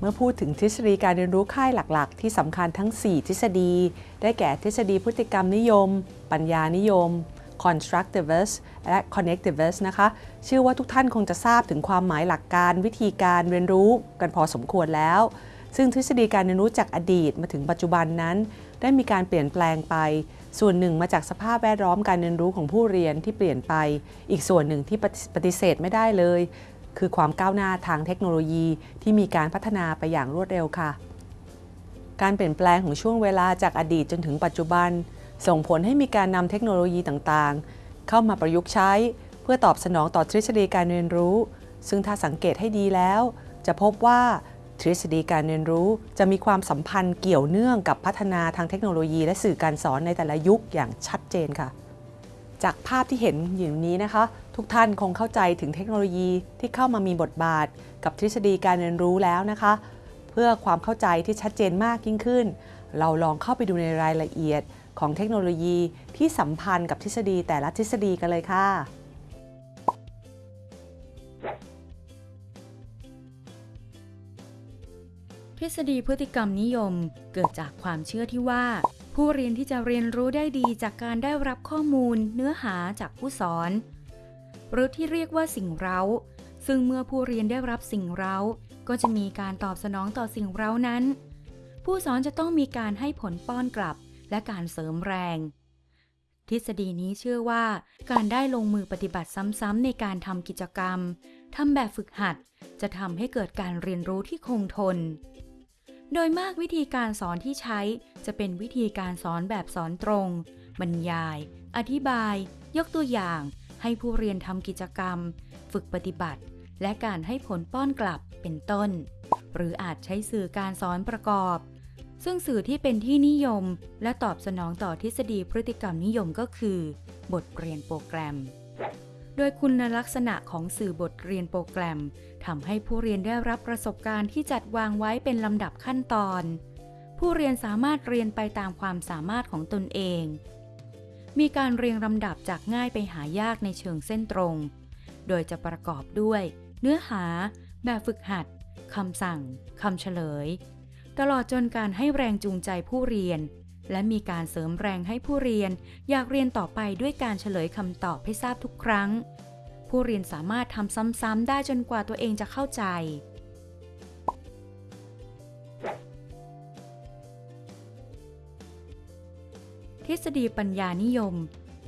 เมื่อพูดถึงทฤษฎีการเรียนรู้ค่ายหลัก ๆ ที่สำคัญทั้ง 4 ทฤษฎี ได้แก่ทฤษฎีพฤติกรรมนิยม ปัญญานิยม constructivist และ connectivist นะคะ เชื่อว่าทุกท่านคงจะทราบถึงความหมายหลักการวิธีการเรียนรู้กันพอสมควรแล้ว ซึ่งทฤษฎีการเรียนรู้จากอดีตมาถึงปัจจุบันนั้น ได้มีการเปลี่ยนแปลงไป ส่วนหนึ่งมาจากสภาพแวดล้อมการเรียนรู้ของผู้เรียนที่เปลี่ยนไป อีกส่วนหนึ่งที่ปฏิเสธไม่ได้เลย คือความก้าวหน้าทางเทคโนโลยีที่มีการพัฒนาไปอย่างรวดเร็วค่ะ การเปลี่ยนแปลงของช่วงเวลาจากอดีตจนถึงปัจจุบัน ส่งผลให้มีการนำเทคโนโลยีต่างๆ เข้ามาประยุกต์ใช้ เพื่อตอบสนองต่อทฤษฎีการเรียนรู้ ซึ่งถ้าสังเกตให้ดีแล้ว จะพบว่าทฤษฎีการเรียนรู้จะมีความสัมพันธ์เกี่ยวเนื่องกับพัฒนาทางเทคโนโลยี และสื่อการสอนในแต่ละยุคอย่างชัดเจนค่ะ จากภาพที่เห็นอยู่นี้นะคะ ทุกท่านคงเข้าใจถึงเทคโนโลยีที่เข้ามามีบทบาท กับทฤษฎีการเรียนรู้แล้วนะคะ เพื่อความเข้าใจที่ชัดเจนมากยิ่งขึ้น เราลองเข้าไปดูในรายละเอียดของเทคโนโลยีที่สัมพันธ์กับทฤษฎีแต่ละทฤษฎีกันเลยค่ะทฤษฎีพฤติกรรมนิยมเกิดจากความเชื่อที่ว่า ผู้เรียนที่จะเรียนรู้ได้ดีจากการได้รับข้อมูลเนื้อหาจากผู้สอน หรือที่เรียกว่าสิ่งเร้า ซึ่งเมื่อผู้เรียนได้รับสิ่งเร้า ก็จะมีการตอบสนองต่อสิ่งเร้านั้น ผู้สอนจะต้องมีการให้ผลป้อนกลับ และการเสริมแรง ทฤษฎีนี้เชื่อว่า การได้ลงมือปฏิบัติซ้ำๆในการทำกิจกรรมทำแบบฝึกหัด จะทำให้เกิดการเรียนรู้ที่คงทน โดยมากวิธีการสอนที่ใช้จะเป็นวิธีการสอนแบบสอนตรง บรรยาย อธิบาย ยกตัวอย่าง ให้ผู้เรียนทำกิจกรรม ฝึกปฏิบัติ และการให้ผลป้อนกลับเป็นต้น หรืออาจใช้สื่อการสอนประกอบ ซึ่งสื่อที่เป็นที่นิยม และตอบสนองต่อทฤษฎีพฤติกรรมนิยมก็คือ บทเรียนโปรแกรม ดยคุณลักษณะของสื่อบทเรียนโปรแกรมทำให้ผู้เรียนได้รับประสบการณ์ที่จัดวางไว้เป็นลำดับขั้นตอน ผู้เรียนสามารถเรียนไปตามความสามารถของตนเอง มีการเรียงลำดับจากง่ายไปหายากในเชิงเส้นตรง โดยจะประกอบด้วย เนื้อหา แบบฝึกหัดคำสั่งคำเฉลย ตลอดจนการให้แรงจูงใจผู้เรียน และมีการเสริมแรงให้ผู้เรียน อยากเรียนต่อไปด้วยการเฉลยคำตอบให้ทราบทุกครั้ง ผู้เรียนสามารถทำซ้ำๆได้จนกว่าตัวเองจะเข้าใจ ทฤษฎีปัญญานิยม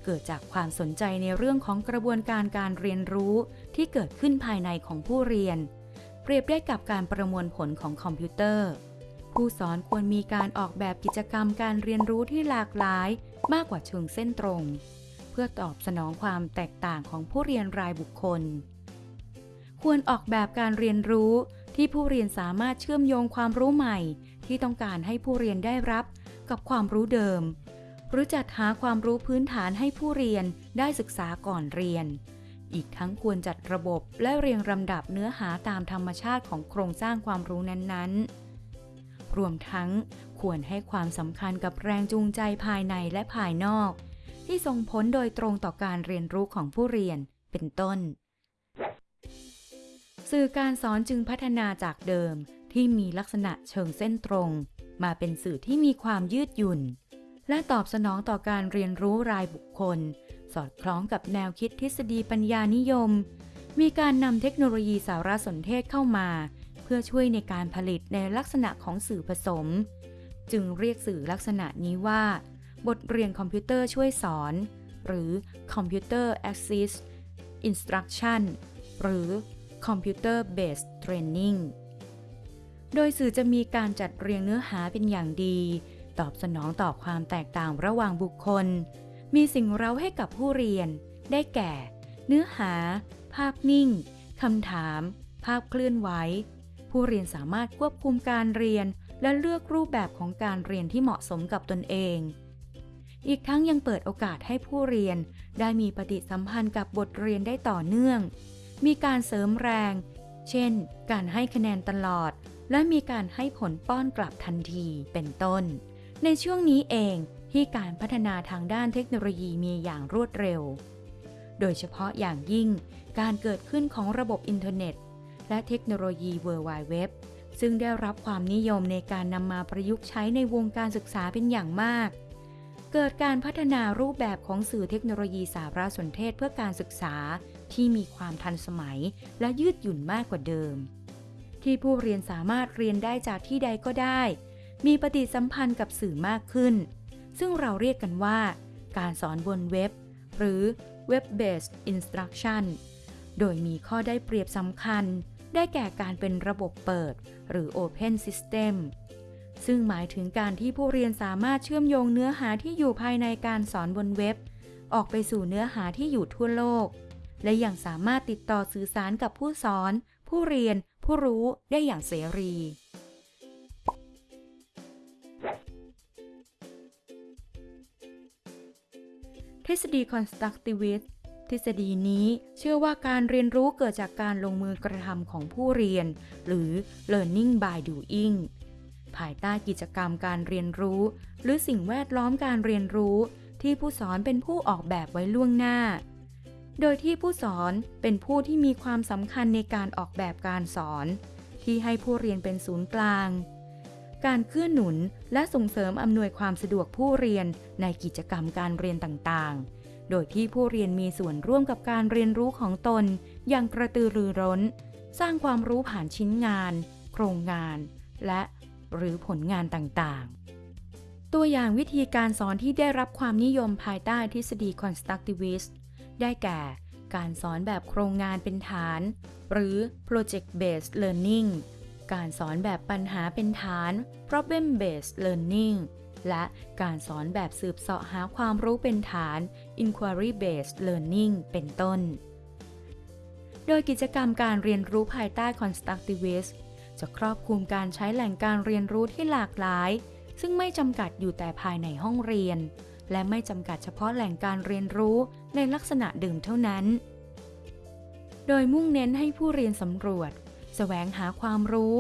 เกิดจากความสนใจในเรื่องของกระบวนการการเรียนรู้ที่เกิดขึ้นภายในของผู้เรียน เปรียบได้กับการประมวลผลของคอมพิวเตอร์ ผู้สอนควรมีการออกแบบกิจกรรมการเรียนรู้ที่หลากหลายมากกว่าเชิงเส้นตรง เพื่อตอบสนองความแตกต่างของผู้เรียนรายบุคคล ควรออกแบบการเรียนรู้ที่ผู้เรียนสามารถเชื่อมโยงความรู้ใหม่ ที่ต้องการให้ผู้เรียนได้รับกับความรู้เดิม หรือจัดหาความรู้พื้นฐานให้ผู้เรียนได้ศึกษาก่อนเรียน อีกทั้งควรจัดระบบและเรียงลำดับเนื้อหาตามธรรมชาติของโครงสร้างความรู้นั้นๆ รวมทั้งควรให้ความสำคัญกับแรงจูงใจภายในและภายนอก ที่ส่งผลโดยตรงต่อการเรียนรู้ของผู้เรียนเป็นต้น สื่อการสอนจึงพัฒนาจากเดิมที่มีลักษณะเชิงเส้นตรง มาเป็นสื่อที่มีความยืดหยุ่น และตอบสนองต่อการเรียนรู้รายบุคคล สอดคล้องกับแนวคิดทฤษฎีปัญญานิยม มีการนำเทคโนโลยีสารสนเทศเข้ามา พื่อช่วยในการผลิตในลักษณะของสื่อผสม จึงเรียกสื่อลักษณะนี้ว่า บทเรียนคอมพิวเตอร์ช่วยสอน หรือ Computer Assist Instruction หรือ Computer Based Training โดยสื่อจะมีการจัดเรียงเนื้อหาเป็นอย่างดี ตอบสนองต่อความแตกต่างระหว่างบุคคล มีสิ่งเร้าให้กับผู้เรียน ได้แก่ เนื้อหา ภาพนิ่งคำถาม ภาพเคลื่อนไหว ผู้เรียนสามารถควบคุมการเรียน และเลือกรูปแบบของการเรียนที่เหมาะสมกับตนเอง อีกทั้งยังเปิดโอกาสให้ผู้เรียน ได้มีปฏิสัมพันธ์กับบทเรียนได้ต่อเนื่อง มีการเสริมแรง เช่น การให้คะแนนตลอด และมีการให้ผลป้อนกลับทันที เป็นต้น ในช่วงนี้เองที่การพัฒนาทางด้านเทคโนโลยีมีอย่างรวดเร็ว โดยเฉพาะอย่างยิ่ง การเกิดขึ้นของระบบอินเทอร์เน็ต และเทคโนโลยี World Wide Web ซึ่งได้รับความนิยมในการนำมาประยุกต์ใช้ในวงการศึกษาเป็นอย่างมาก เกิดการพัฒนารูปแบบของสื่อเทคโนโลยีสารสนเทศเพื่อการศึกษาที่มีความทันสมัย และยืดหยุ่นมากกว่าเดิม ที่ผู้เรียนสามารถเรียนได้จากที่ใดก็ได้ มีปฏิสัมพันธ์กับสื่อมากขึ้น ซึ่งเราเรียกกันว่า การสอนบนเว็บ หรือ Web-based Instruction โดยมีข้อได้เปรียบสำคัญ ได้แก่การเป็นระบบเปิด หรือ Open System ซึ่งหมายถึงการที่ผู้เรียนสามารถเชื่อมโยงเนื้อหาที่อยู่ภายในการสอนบนเว็บ ออกไปสู่เนื้อหาที่อยู่ทั่วโลก และยังสามารถติดต่อสื่อสารกับผู้สอน ผู้เรียน ผู้รู้ได้อย่างเสรี ทฤษฎี constructivist ทฤษฎีนี้เชื่อว่าการเรียนรู้เกิดจากการลงมือกระทำของผู้เรียน หรือ learning by doing ภายใต้กิจกรรมการเรียนรู้ หรือสิ่งแวดล้อมการเรียนรู้ ที่ผู้สอนเป็นผู้ออกแบบไว้ล่วงหน้า โดยที่ผู้สอนเป็นผู้ที่มีความสำคัญในการออกแบบการสอน ที่ให้ผู้เรียนเป็นศูนย์กลาง การเกื้อหนุนและส่งเสริมอำนวยความสะดวกผู้เรียนในกิจกรรมการเรียนต่างๆ โดยที่ผู้เรียนมีส่วนร่วมกับการเรียนรู้ของตน อย่างกระตือรือร้น สร้างความรู้ผ่านชิ้นงาน โครงงาน และหรือผลงานต่างๆ ตัวอย่างวิธีการสอนที่ได้รับความนิยมภายใต้ทฤษฎี constructivist ได้แก่ การสอนแบบโครงงานเป็นฐาน หรือ project based learning การสอนแบบปัญหาเป็นฐาน problem based learning และการสอนแบบสืบเสาะหาความรู้เป็นฐาน inquiry based learning เป็นต้น โดยกิจกรรมการเรียนรู้ภายใต้ constructivist จะครอบคลุมการใช้แหล่งการเรียนรู้ที่หลากหลาย ซึ่งไม่จำกัดอยู่แต่ภายในห้องเรียน และไม่จำกัดเฉพาะแหล่งการเรียนรู้ในลักษณะเดิมเท่านั้น โดยมุ่งเน้นให้ผู้เรียนสำรวจ แสวงหาความรู้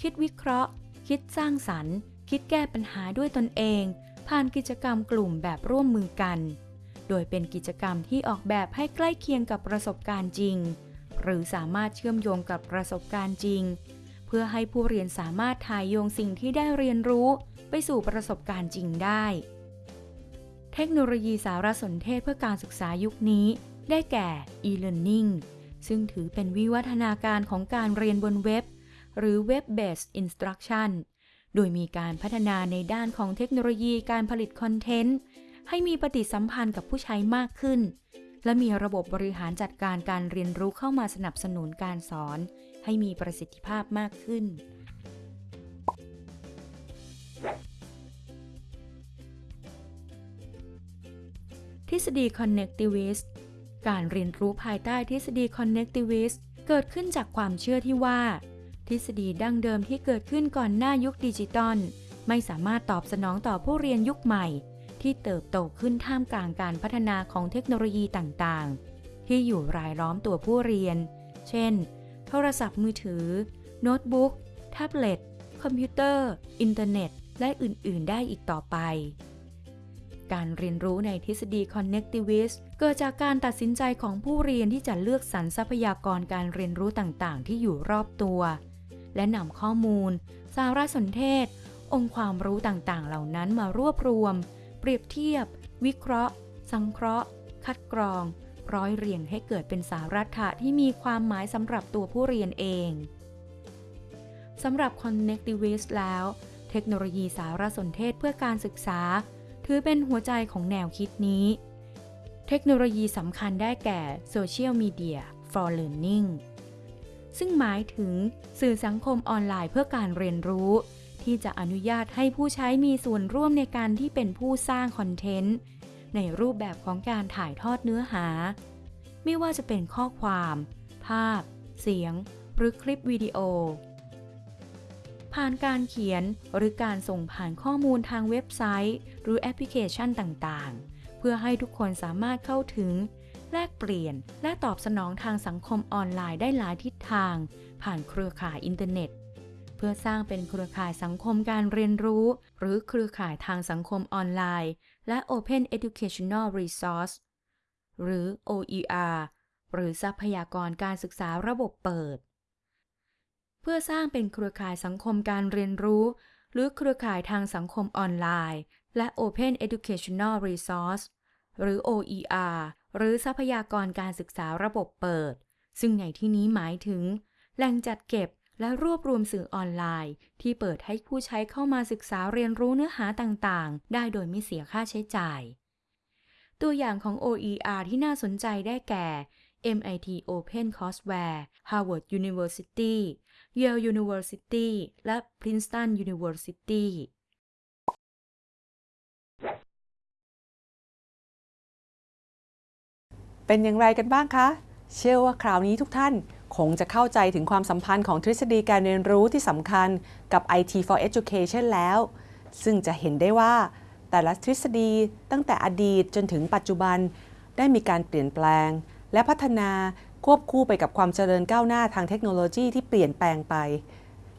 คิดวิเคราะห์ คิดสร้างสรรค์ คิดแก้ปัญหาด้วยตนเอง ผ่านกิจกรรมกลุ่มแบบร่วมมือกัน โดยเป็นกิจกรรมที่ออกแบบให้ใกล้เคียงกับประสบการณ์จริง หรือสามารถเชื่อมโยงกับประสบการณ์จริง เพื่อให้ผู้เรียนสามารถถ่ายโยงสิ่งที่ได้เรียนรู้ ไปสู่ประสบการณ์จริงได้ เทคโนโลยีสารสนเทศเพื่อการศึกษายุคนี้ ได้แก่ e-learning ซึ่งถือเป็นวิวัฒนาการของการเรียนบนเว็บ หรือ web-based instruction โดยมีการพัฒนาในด้านของเทคโนโลยีการผลิตคอนเทนต์ ให้มีปฏิสัมพันธ์กับผู้ใช้มากขึ้น และมีระบบบริหารจัดการการเรียนรู้เข้ามาสนับสนุนการสอน ให้มีประสิทธิภาพมากขึ้น ทฤษฎี connectivist การเรียนรู้ภายใต้ทฤษฎี connectivist เกิดขึ้นจากความเชื่อที่ว่า ทฤษฎีดั้งเดิมที่เกิดขึ้นก่อนหน้ายุคดิจิตอลไม่สามารถตอบสนองต่อผู้เรียนยุคใหม่ ที่เติบโตขึ้นท่ามกลางการพัฒนาของเทคโนโลยีต่างๆ ที่อยู่รายล้อมตัวผู้เรียน เช่น โทรศัพท์มือถือ โน้ตบุ๊ก แท็บเล็ต คอมพิวเตอร์ อินเทอร์เน็ต และอื่น ๆ ได้อีกต่อไป การเรียนรู้ในทฤษฎี connectivist เกิดจากการตัดสินใจของผู้เรียนที่จะเลือกสรรทรัพยากรการเรียนรู้ต่างๆ ที่อยู่รอบตัว และนำข้อมูล สารสนเทศ องค์ความรู้ต่างๆ เหล่านั้นมารวบรวม เปรียบเทียบ วิเคราะห์ สังเคราะห์ คัดกรอง ร้อยเรียงให้เกิดเป็นสารัตถะที่มีความหมายสำหรับตัวผู้เรียนเองสำหรับ connectivist แล้ว เทคโนโลยีสารสนเทศเพื่อการศึกษา ถือเป็นหัวใจของแนวคิดนี้ เทคโนโลยีสำคัญได้แก่ Social Media for Learning ซึ่งหมายถึงสื่อสังคมออนไลน์เพื่อการเรียนรู้ ที่จะอนุญาตให้ผู้ใช้มีส่วนร่วมในการที่เป็นผู้สร้างคอนเทนต์ ในรูปแบบของการถ่ายทอดเนื้อหา ไม่ว่าจะเป็นข้อความ ภาพ เสียง หรือคลิปวิดีโอ ผ่านการเขียนหรือการส่งผ่านข้อมูลทางเว็บไซต์ หรือแอปพลิเคชันต่างๆ เพื่อให้ทุกคนสามารถเข้าถึง ลกเปลี่ยน และตอบสนองทางสังคมออนไลน์ได้หลายทิศทาง ผ่านเครือข่ายอินเทอร์เน็ต เพื่อสร้างเป็นเครือข่ายสังคมการเรียนรู้ หรือเครือข่ายทางสังคมออนไลน์ และ Open Educational Resource หรือ OER หรือทรัพยากรการศึกษาระบบเปิด เพื่อสร้างเป็นเครือข่ายสังคมการเรียนรู้ หรือเครือข่ายทางสังคมออนไลน์ และ Open Educational Resource หรือ OER หรือทรัพยากรการศึกษาระบบเปิด ซึ่งในที่นี้หมายถึง แหล่งจัดเก็บและรวบรวมสื่อออนไลน์ ที่เปิดให้ผู้ใช้เข้ามาศึกษาเรียนรู้เนื้อหาต่างๆ ได้โดยไม่เสียค่าใช้จ่าย ตัวอย่างของ OER ที่น่าสนใจได้แก่ MIT Open Courseware Harvard University Yale University และ Princeton University เป็นอย่างไรกันบ้างคะ เชื่อว่าคราวนี้ทุกท่านคงจะเข้าใจถึงความสัมพันธ์ของทฤษฎีการเรียนรู้ที่สำคัญกับ IT for Education แล้ว ซึ่งจะเห็นได้ว่า แต่ละทฤษฎีตั้งแต่อดีตจนถึงปัจจุบัน ได้มีการเปลี่ยนแปลง และพัฒนาควบคู่ไปกับความเจริญก้าวหน้าทางเทคโนโลยีที่เปลี่ยนแปลงไป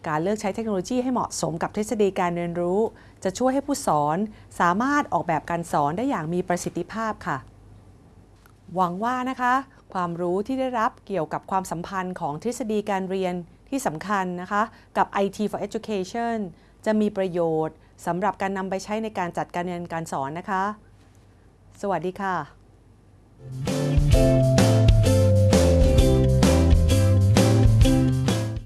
การเลือกใช้เทคโนโลยีให้เหมาะสมกับทฤษฎีการเรียนรู้ จะช่วยให้ผู้สอนสามารถออกแบบการสอนได้อย่างมีประสิทธิภาพค่ะ หวังว่านะคะ ความรู้ที่ได้รับเกี่ยวกับความสัมพันธ์ของทฤษฎีการเรียนที่สำคัญนะคะ กับ IT for Education จะมีประโยชน์สำหรับการนำไปใช้ในการจัดการเรียนการสอนนะคะ สวัสดีค่ะ